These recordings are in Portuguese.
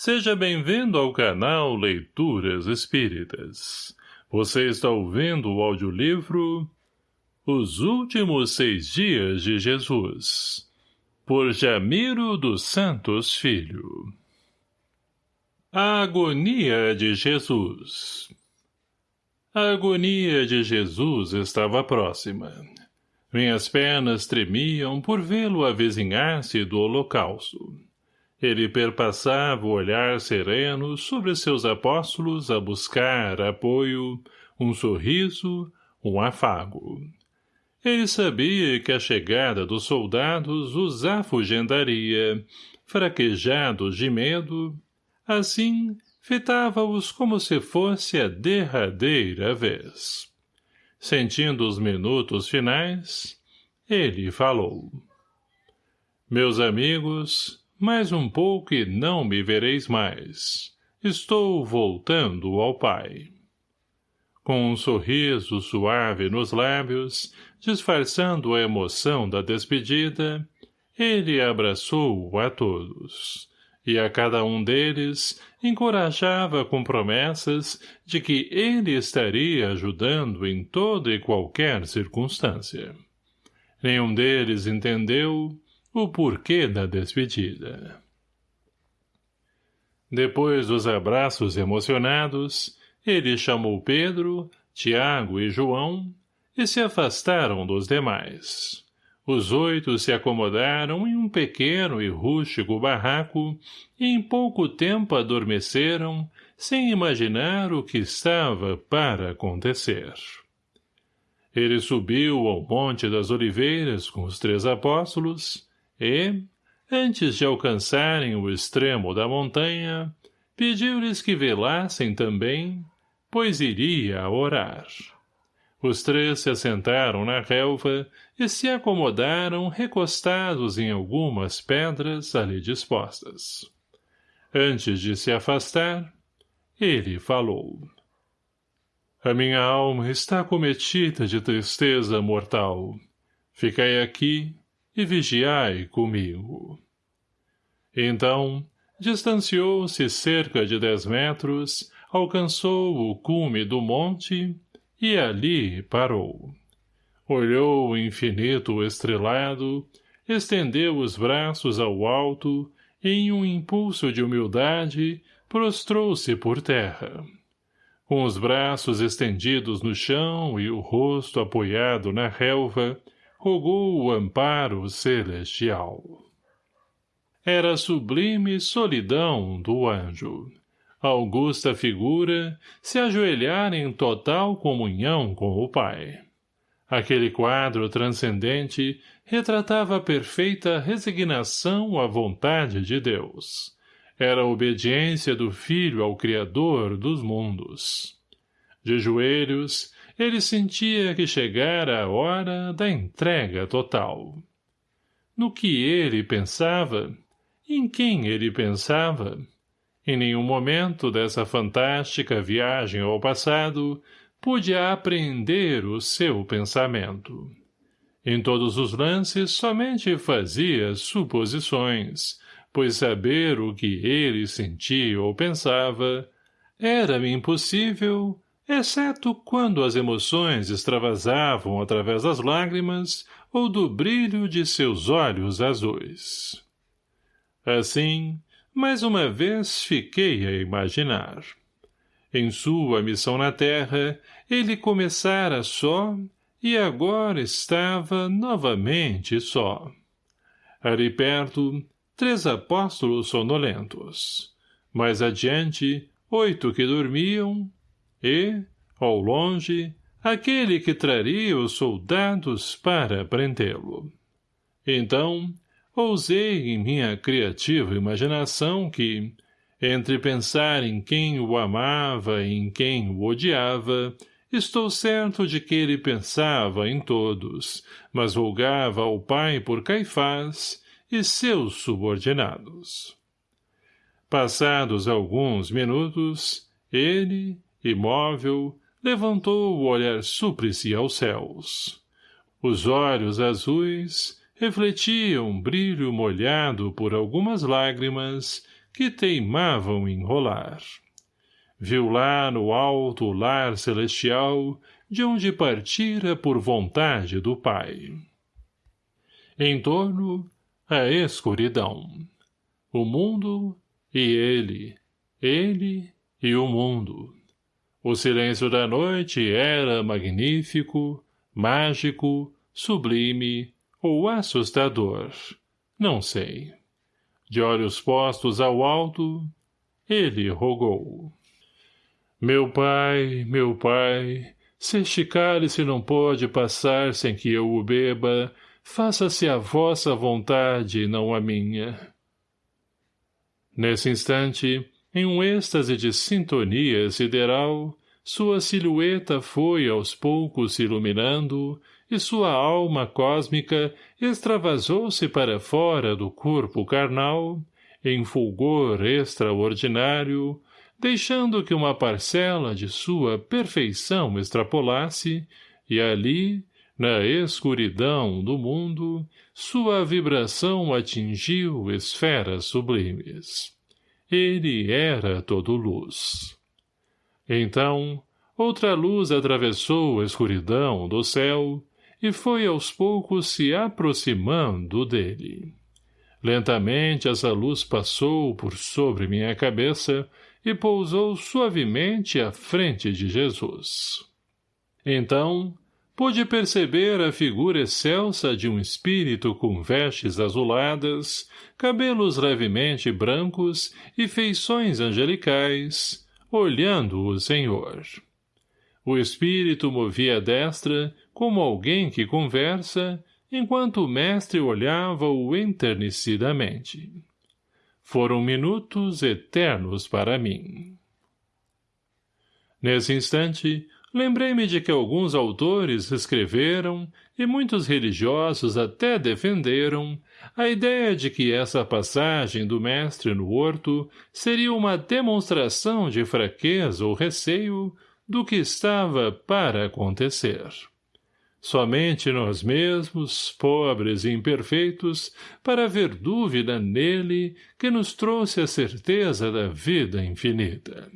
Seja bem-vindo ao canal Leituras Espíritas. Você está ouvindo o audiolivro Os Últimos Seis Dias de Jesus, por Jamiro dos Santos Filho. A Agonia de Jesus A agonia de Jesus estava próxima. Minhas pernas tremiam por vê-lo avizinhar-se do holocausto. Ele perpassava o olhar sereno sobre seus apóstolos a buscar apoio, um sorriso, um afago. Ele sabia que a chegada dos soldados os afugendaria, fraquejados de medo, assim fitava-os como se fosse a derradeira vez. Sentindo os minutos finais, ele falou. Meus amigos, mais um pouco e não me vereis mais. Estou voltando ao Pai. Com um sorriso suave nos lábios, disfarçando a emoção da despedida, ele abraçou a todos, e a cada um deles encorajava com promessas de que ele estaria ajudando em toda e qualquer circunstância. Nenhum deles entendeu, o porquê da despedida. Depois dos abraços emocionados, ele chamou Pedro, Tiago e João e se afastaram dos demais. Os oito se acomodaram em um pequeno e rústico barraco e em pouco tempo adormeceram, sem imaginar o que estava para acontecer. Ele subiu ao Monte das Oliveiras com os três apóstolos e, antes de alcançarem o extremo da montanha, pediu-lhes que velassem também, pois iria orar. Os três se assentaram na relva e se acomodaram recostados em algumas pedras ali dispostas. Antes de se afastar, ele falou. A minha alma está cometida de tristeza mortal. Ficai aqui e vigiai comigo. Então, distanciou-se cerca de dez metros, alcançou o cume do monte e ali parou. Olhou o infinito estrelado, estendeu os braços ao alto e, em um impulso de humildade, prostrou-se por terra. Com os braços estendidos no chão e o rosto apoiado na relva, rogou o amparo celestial. Era a sublime solidão do anjo. Augusta figura se ajoelhar em total comunhão com o Pai. Aquele quadro transcendente retratava a perfeita resignação à vontade de Deus. Era a obediência do Filho ao Criador dos mundos. De joelhos, ele sentia que chegara a hora da entrega total. No que ele pensava, em quem ele pensava, em nenhum momento dessa fantástica viagem ao passado pude apreender o seu pensamento. Em todos os lances somente fazia suposições, pois saber o que ele sentia ou pensava era-me impossível exceto quando as emoções extravasavam através das lágrimas ou do brilho de seus olhos azuis. Assim, mais uma vez fiquei a imaginar. Em sua missão na terra, ele começara só e agora estava novamente só. Ali perto, três apóstolos sonolentos. Mais adiante, oito que dormiam e, ao longe, aquele que traria os soldados para prendê-lo. Então, ousei em minha criativa imaginação que, entre pensar em quem o amava e em quem o odiava, estou certo de que ele pensava em todos, mas julgava ao pai por Caifás e seus subordinados. Passados alguns minutos, ele, imóvel, levantou o olhar súplice aos céus. Os olhos azuis refletiam brilho molhado por algumas lágrimas que teimavam enrolar. Viu lá no alto lar celestial, de onde partira por vontade do Pai. Em torno, a escuridão. O mundo e ele, ele e o mundo. O silêncio da noite era magnífico, mágico, sublime ou assustador. Não sei. De olhos postos ao alto, ele rogou. Meu pai, meu pai, se este cálice não pode passar sem que eu o beba, faça-se a vossa vontade não a minha. Nesse instante, em um êxtase de sintonia sideral, sua silhueta foi aos poucos se iluminando e sua alma cósmica extravasou-se para fora do corpo carnal, em fulgor extraordinário, deixando que uma parcela de sua perfeição extrapolasse, e ali, na escuridão do mundo, sua vibração atingiu esferas sublimes. Ele era todo luz. Então, outra luz atravessou a escuridão do céu e foi aos poucos se aproximando dele. Lentamente essa luz passou por sobre minha cabeça e pousou suavemente à frente de Jesus. Então, pude perceber a figura excelsa de um espírito com vestes azuladas, cabelos levemente brancos e feições angelicais, olhando o Senhor. O espírito movia a destra, como alguém que conversa, enquanto o mestre olhava-o enternecidamente. Foram minutos eternos para mim. Nesse instante, lembrei-me de que alguns autores escreveram, e muitos religiosos até defenderam, a ideia de que essa passagem do mestre no horto seria uma demonstração de fraqueza ou receio do que estava para acontecer. Somente nós mesmos, pobres e imperfeitos, para haver dúvida nele que nos trouxe a certeza da vida infinita.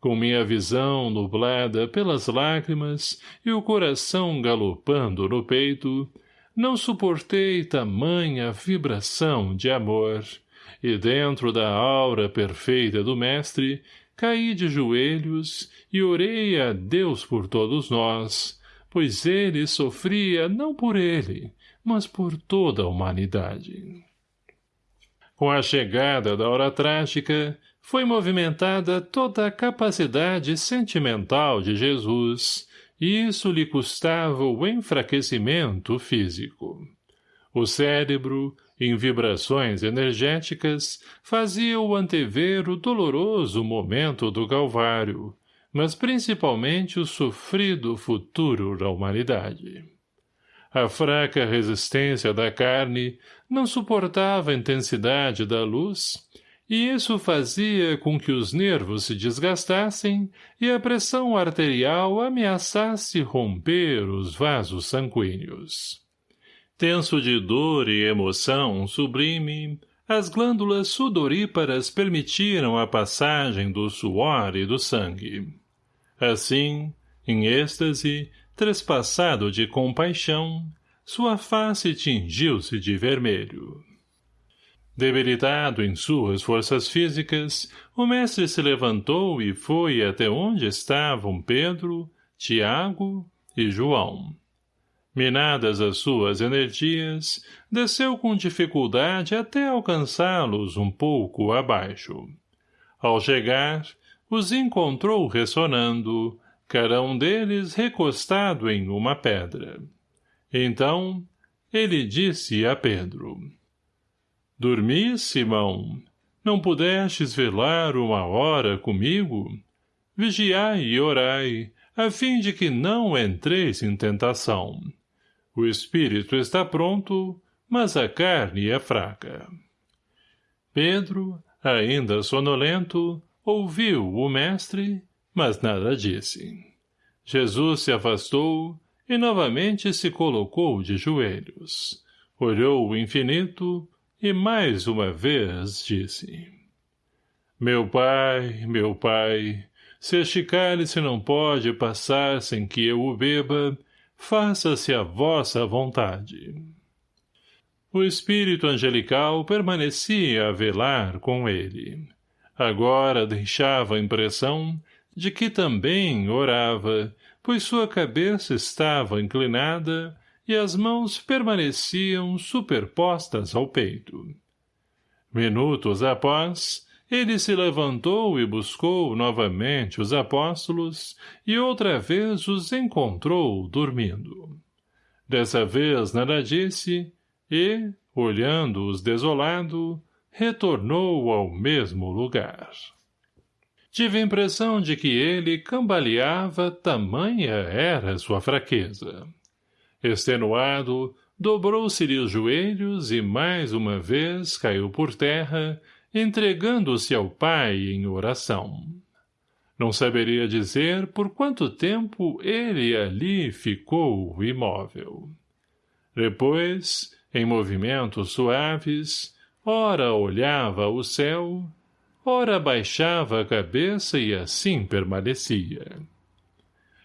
Com minha visão nublada pelas lágrimas e o coração galopando no peito, não suportei tamanha vibração de amor, e dentro da aura perfeita do mestre, caí de joelhos e orei a Deus por todos nós, pois ele sofria não por ele, mas por toda a humanidade. Com a chegada da hora trágica, foi movimentada toda a capacidade sentimental de Jesus, e isso lhe custava o enfraquecimento físico. O cérebro, em vibrações energéticas, fazia-o antever o doloroso momento do Calvário, mas principalmente o sofrido futuro da humanidade. A fraca resistência da carne não suportava a intensidade da luz, e isso fazia com que os nervos se desgastassem e a pressão arterial ameaçasse romper os vasos sanguíneos. Tenso de dor e emoção sublime, as glândulas sudoríparas permitiram a passagem do suor e do sangue. Assim, em êxtase, trespassado de compaixão, sua face tingiu-se de vermelho. Debilitado em suas forças físicas, o mestre se levantou e foi até onde estavam Pedro, Tiago e João. Minadas as suas energias, desceu com dificuldade até alcançá-los um pouco abaixo. Ao chegar, os encontrou ressonando, cada um deles recostado em uma pedra. Então, ele disse a Pedro, Dormi, Simão? Não pudestes velar uma hora comigo? Vigiai e orai, a fim de que não entreis em tentação. O espírito está pronto, mas a carne é fraca. Pedro, ainda sonolento, Ouviu o mestre, mas nada disse. Jesus se afastou e novamente se colocou de joelhos. Olhou o infinito e mais uma vez disse... Meu pai, meu pai, se este cálice não pode passar sem que eu o beba, faça-se a vossa vontade. O espírito angelical permanecia a velar com ele. Agora deixava a impressão de que também orava, pois sua cabeça estava inclinada e as mãos permaneciam superpostas ao peito. Minutos após, ele se levantou e buscou novamente os apóstolos e outra vez os encontrou dormindo. Dessa vez nada disse e, olhando-os desolado, retornou ao mesmo lugar. Tive a impressão de que ele cambaleava, tamanha era sua fraqueza. Extenuado, dobrou-se-lhe os joelhos e mais uma vez caiu por terra, entregando-se ao pai em oração. Não saberia dizer por quanto tempo ele ali ficou imóvel. Depois, em movimentos suaves, ora olhava o céu, ora baixava a cabeça e assim permanecia.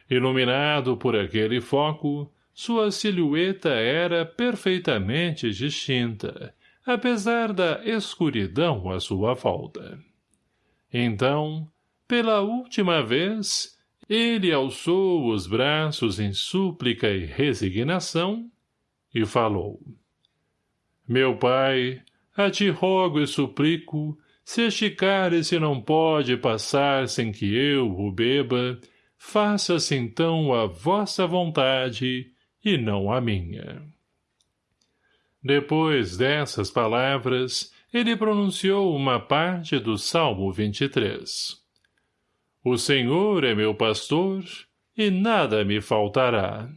Iluminado por aquele foco, sua silhueta era perfeitamente distinta, apesar da escuridão à sua volta. Então, pela última vez, ele alçou os braços em súplica e resignação e falou. Meu pai, a ti rogo e suplico, se este cálice não pode passar sem que eu o beba, faça-se então a vossa vontade e não a minha. Depois dessas palavras, ele pronunciou uma parte do Salmo 23. O Senhor é meu pastor, e nada me faltará.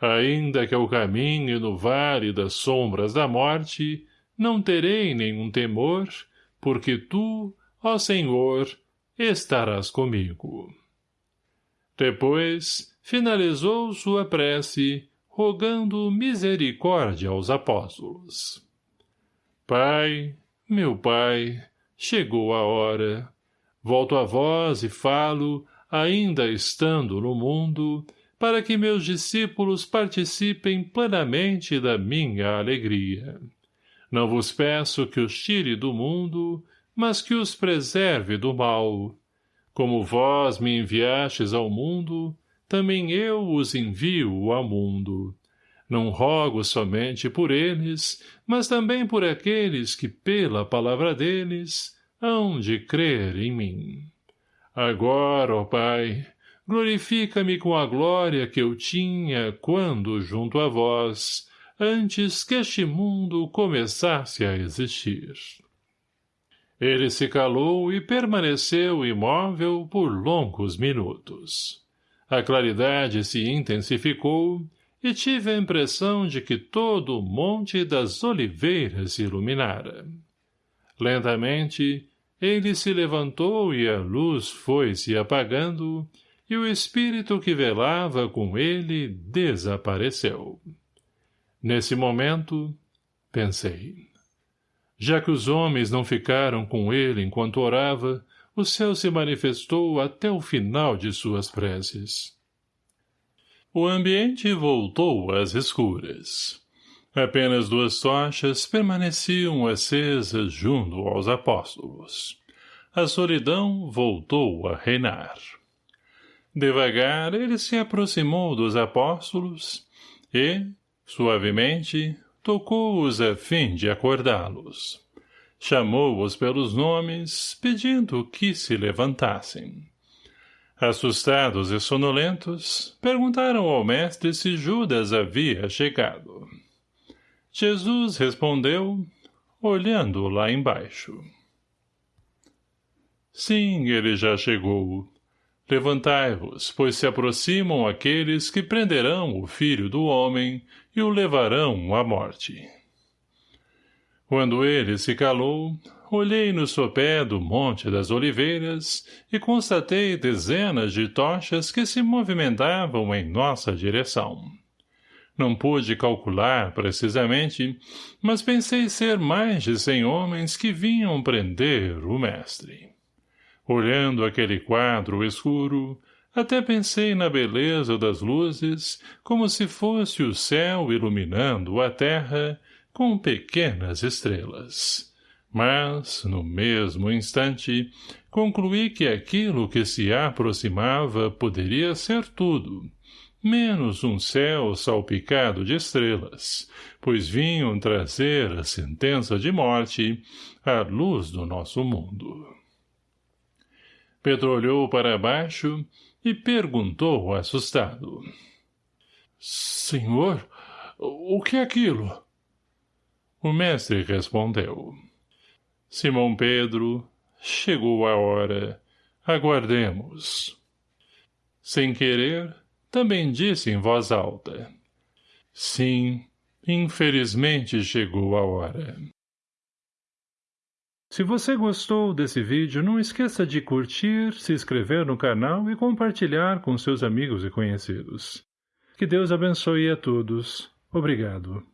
Ainda que eu caminhe no vale das sombras da morte, não terei nenhum temor, porque tu, ó Senhor, estarás comigo. Depois, finalizou sua prece, rogando misericórdia aos apóstolos. Pai, meu Pai, chegou a hora. Volto a vós e falo, ainda estando no mundo, para que meus discípulos participem plenamente da minha alegria. Não vos peço que os tire do mundo, mas que os preserve do mal. Como vós me enviastes ao mundo, também eu os envio ao mundo. Não rogo somente por eles, mas também por aqueles que, pela palavra deles, hão de crer em mim. Agora, ó Pai, glorifica-me com a glória que eu tinha quando, junto a vós, antes que este mundo começasse a existir. Ele se calou e permaneceu imóvel por longos minutos. A claridade se intensificou e tive a impressão de que todo o monte das oliveiras se iluminara. Lentamente, ele se levantou e a luz foi se apagando, e o espírito que velava com ele desapareceu. Nesse momento, pensei. Já que os homens não ficaram com ele enquanto orava, o céu se manifestou até o final de suas preces. O ambiente voltou às escuras. Apenas duas tochas permaneciam acesas junto aos apóstolos. A solidão voltou a reinar. Devagar ele se aproximou dos apóstolos e, suavemente, tocou-os a fim de acordá-los. Chamou-os pelos nomes, pedindo que se levantassem. Assustados e sonolentos, perguntaram ao mestre se Judas havia chegado. Jesus respondeu, olhando lá embaixo. Sim, ele já chegou. Levantai-vos, pois se aproximam aqueles que prenderão o filho do homem e o levarão à morte. Quando ele se calou, olhei no sopé do Monte das Oliveiras e constatei dezenas de tochas que se movimentavam em nossa direção. Não pude calcular precisamente, mas pensei ser mais de cem homens que vinham prender o mestre. Olhando aquele quadro escuro, até pensei na beleza das luzes, como se fosse o céu iluminando a terra com pequenas estrelas. Mas, no mesmo instante, concluí que aquilo que se aproximava poderia ser tudo, menos um céu salpicado de estrelas, pois vinham trazer a sentença de morte à luz do nosso mundo. Pedro olhou para baixo e perguntou assustado. — Senhor, o que é aquilo? O mestre respondeu. — Simão Pedro, chegou a hora, aguardemos. Sem querer, também disse em voz alta. Sim, infelizmente chegou a hora. Se você gostou desse vídeo, não esqueça de curtir, se inscrever no canal e compartilhar com seus amigos e conhecidos. Que Deus abençoe a todos. Obrigado.